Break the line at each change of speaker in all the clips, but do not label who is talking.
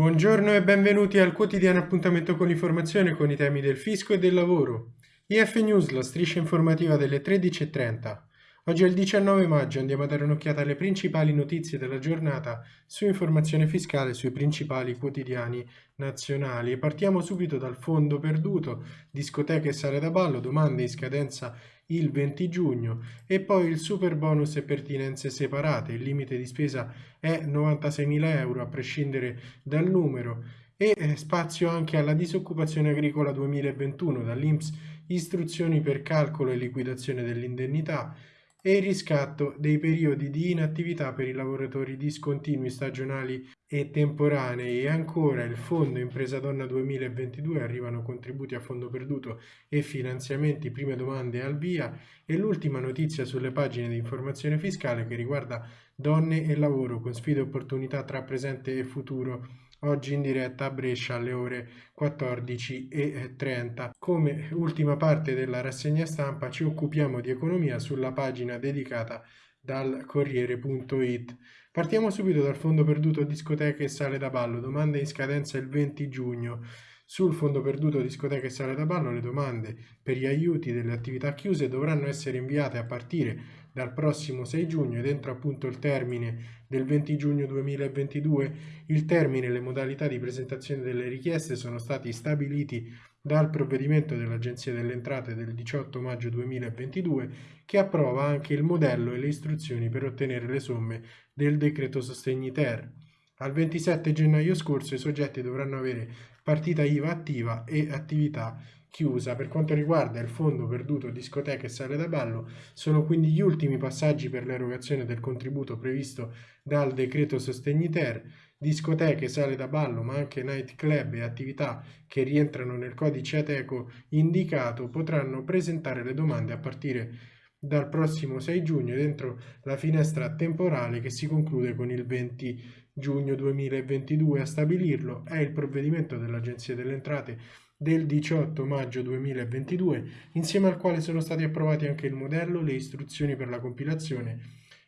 Buongiorno e benvenuti al quotidiano appuntamento con l'informazione con i temi del fisco e del lavoro. IF News, la striscia informativa delle 13.30. Oggi è il 19 maggio, andiamo a dare un'occhiata alle principali notizie della giornata su informazione fiscale sui principali quotidiani nazionali partiamo subito dal fondo perduto, discoteche e sale da ballo, domande in scadenza il 20 giugno e poi il super bonus e pertinenze separate, il limite di spesa è 96.000 euro a prescindere dal numero e eh, spazio anche alla disoccupazione agricola 2021 dall'Inps istruzioni per calcolo e liquidazione dell'indennità e il riscatto dei periodi di inattività per i lavoratori discontinui stagionali e temporanei e ancora il Fondo Impresa Donna 2022 arrivano contributi a fondo perduto e finanziamenti, prime domande al via e l'ultima notizia sulle pagine di informazione fiscale che riguarda donne e lavoro con sfide e opportunità tra presente e futuro oggi in diretta a Brescia alle ore 14.30. Come ultima parte della rassegna stampa ci occupiamo di economia sulla pagina dedicata dal Corriere.it. Partiamo subito dal fondo perduto discoteche e sale da ballo, domanda in scadenza il 20 giugno. Sul fondo perduto discoteche e sale da ballo le domande per gli aiuti delle attività chiuse dovranno essere inviate a partire dal prossimo 6 giugno ed entro appunto il termine del 20 giugno 2022. Il termine e le modalità di presentazione delle richieste sono stati stabiliti dal provvedimento dell'Agenzia delle Entrate del 18 maggio 2022 che approva anche il modello e le istruzioni per ottenere le somme del decreto sostegni ter. Al 27 gennaio scorso i soggetti dovranno avere partita IVA attiva e attività chiusa. Per quanto riguarda il fondo perduto discoteche e sale da ballo, sono quindi gli ultimi passaggi per l'erogazione del contributo previsto dal decreto sostegni ter, discoteche, sale da ballo, ma anche night club e attività che rientrano nel codice Ateco indicato potranno presentare le domande a partire dal prossimo 6 giugno dentro la finestra temporale che si conclude con il 20 giugno 2022. A stabilirlo è il provvedimento dell'Agenzia delle Entrate del 18 maggio 2022, insieme al quale sono stati approvati anche il modello, le istruzioni per la compilazione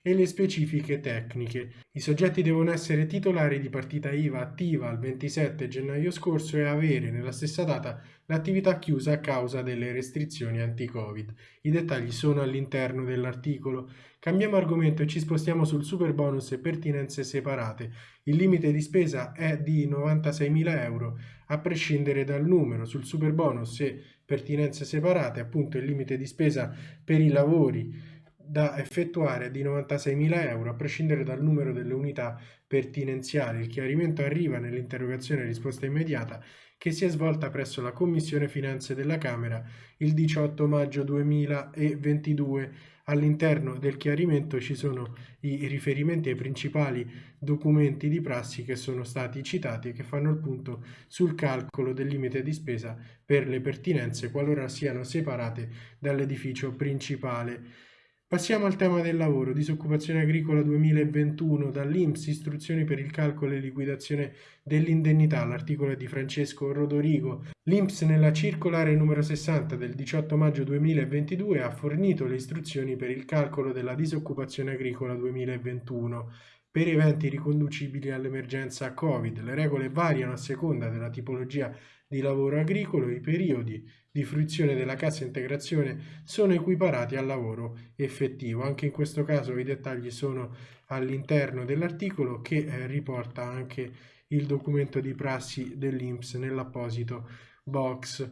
e le specifiche tecniche. I soggetti devono essere titolari di partita IVA attiva al 27 gennaio scorso e avere nella stessa data l'attività chiusa a causa delle restrizioni anti-Covid. I dettagli sono all'interno dell'articolo. Cambiamo argomento e ci spostiamo sul super bonus e pertinenze separate. Il limite di spesa è di 96.000 euro a prescindere dal numero. Sul super bonus e pertinenze separate, appunto il limite di spesa per i lavori da effettuare di 96.000 euro a prescindere dal numero delle unità pertinenziali. Il chiarimento arriva nell'interrogazione risposta immediata che si è svolta presso la Commissione Finanze della Camera il 18 maggio 2022. All'interno del chiarimento ci sono i riferimenti ai principali documenti di prassi che sono stati citati e che fanno il punto sul calcolo del limite di spesa per le pertinenze qualora siano separate dall'edificio principale. Passiamo al tema del lavoro, disoccupazione agricola 2021, dall'Inps istruzioni per il calcolo e liquidazione dell'indennità, l'articolo è di Francesco Rodorigo. L'Inps nella circolare numero 60 del 18 maggio 2022 ha fornito le istruzioni per il calcolo della disoccupazione agricola 2021 per eventi riconducibili all'emergenza Covid. Le regole variano a seconda della tipologia di lavoro agricolo i periodi di fruizione della cassa integrazione sono equiparati al lavoro effettivo. Anche in questo caso i dettagli sono all'interno dell'articolo che eh, riporta anche il documento di prassi dell'Inps nell'apposito box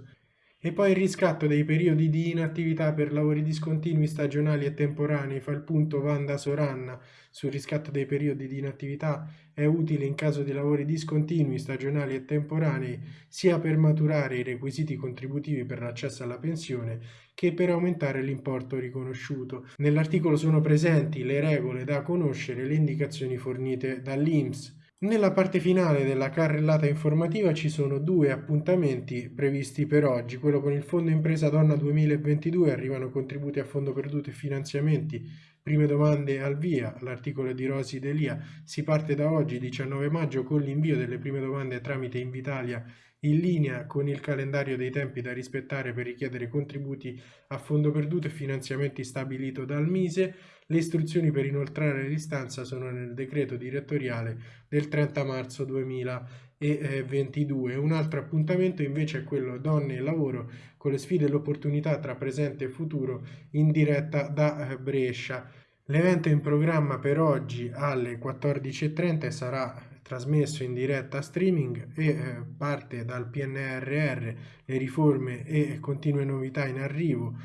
e poi il riscatto dei periodi di inattività per lavori discontinui, stagionali e temporanei. Fa il punto Vanda Soranna sul riscatto dei periodi di inattività. È utile in caso di lavori discontinui, stagionali e temporanei, sia per maturare i requisiti contributivi per l'accesso alla pensione che per aumentare l'importo riconosciuto. Nell'articolo sono presenti le regole da conoscere e le indicazioni fornite dall'INPS nella parte finale della carrellata informativa ci sono due appuntamenti previsti per oggi, quello con il Fondo Impresa Donna 2022, arrivano contributi a fondo perduto e finanziamenti, prime domande al via, l'articolo di Rosi Delia, si parte da oggi 19 maggio con l'invio delle prime domande tramite Invitalia in linea con il calendario dei tempi da rispettare per richiedere contributi a fondo perduto e finanziamenti stabilito dal Mise, le istruzioni per inoltrare l'istanza sono nel decreto direttoriale del 30 marzo 2022. 22. Un altro appuntamento invece è quello Donne e Lavoro con le sfide e le opportunità tra presente e futuro in diretta da Brescia. L'evento in programma per oggi alle 14.30 sarà trasmesso in diretta streaming e eh, parte dal PNRR, le riforme e continue novità in arrivo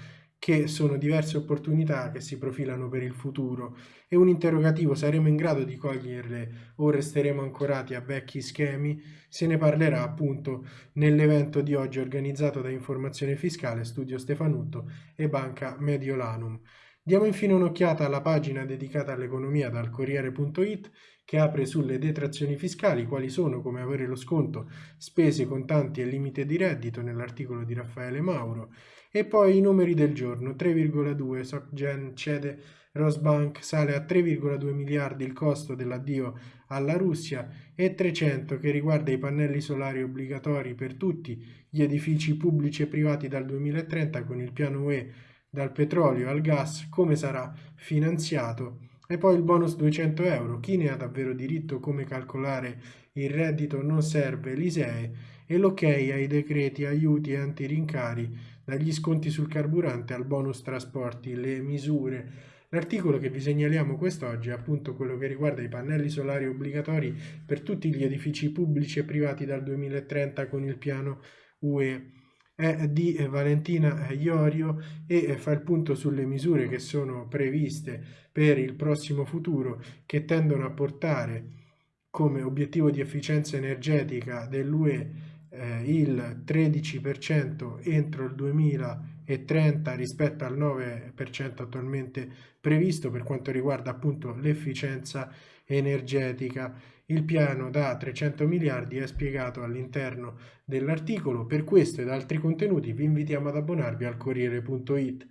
che sono diverse opportunità che si profilano per il futuro e un interrogativo saremo in grado di coglierle o resteremo ancorati a vecchi schemi se ne parlerà appunto nell'evento di oggi organizzato da Informazione Fiscale, Studio Stefanutto e Banca Mediolanum. Diamo infine un'occhiata alla pagina dedicata all'economia dal Corriere.it che apre sulle detrazioni fiscali, quali sono, come avere lo sconto, spese, contanti e limite di reddito nell'articolo di Raffaele Mauro, e poi i numeri del giorno, 3,2 SocGen cede Rosbank, sale a 3,2 miliardi il costo dell'addio alla Russia e 300 che riguarda i pannelli solari obbligatori per tutti gli edifici pubblici e privati dal 2030 con il piano UE dal petrolio al gas, come sarà finanziato e poi il bonus 200 euro. Chi ne ha davvero diritto, come calcolare il reddito, non serve l'ISEE e l'ok ai decreti aiuti e antirincari, dagli sconti sul carburante al bonus trasporti, le misure. L'articolo che vi segnaliamo quest'oggi è appunto quello che riguarda i pannelli solari obbligatori per tutti gli edifici pubblici e privati dal 2030 con il piano UE è di Valentina Iorio e fa il punto sulle misure che sono previste per il prossimo futuro che tendono a portare come obiettivo di efficienza energetica dell'UE eh, il 13% entro il 2030 rispetto al 9% attualmente previsto per quanto riguarda appunto l'efficienza energetica il piano da 300 miliardi è spiegato all'interno dell'articolo. Per questo ed altri contenuti vi invitiamo ad abbonarvi al Corriere.it.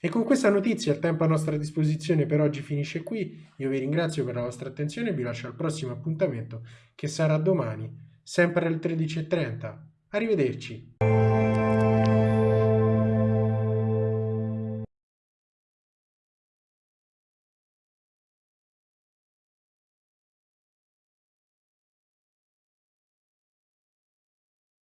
E con questa notizia il tempo a nostra disposizione per oggi finisce qui. Io vi ringrazio per la vostra attenzione e vi lascio al prossimo appuntamento che sarà domani, sempre alle 13.30. Arrivederci.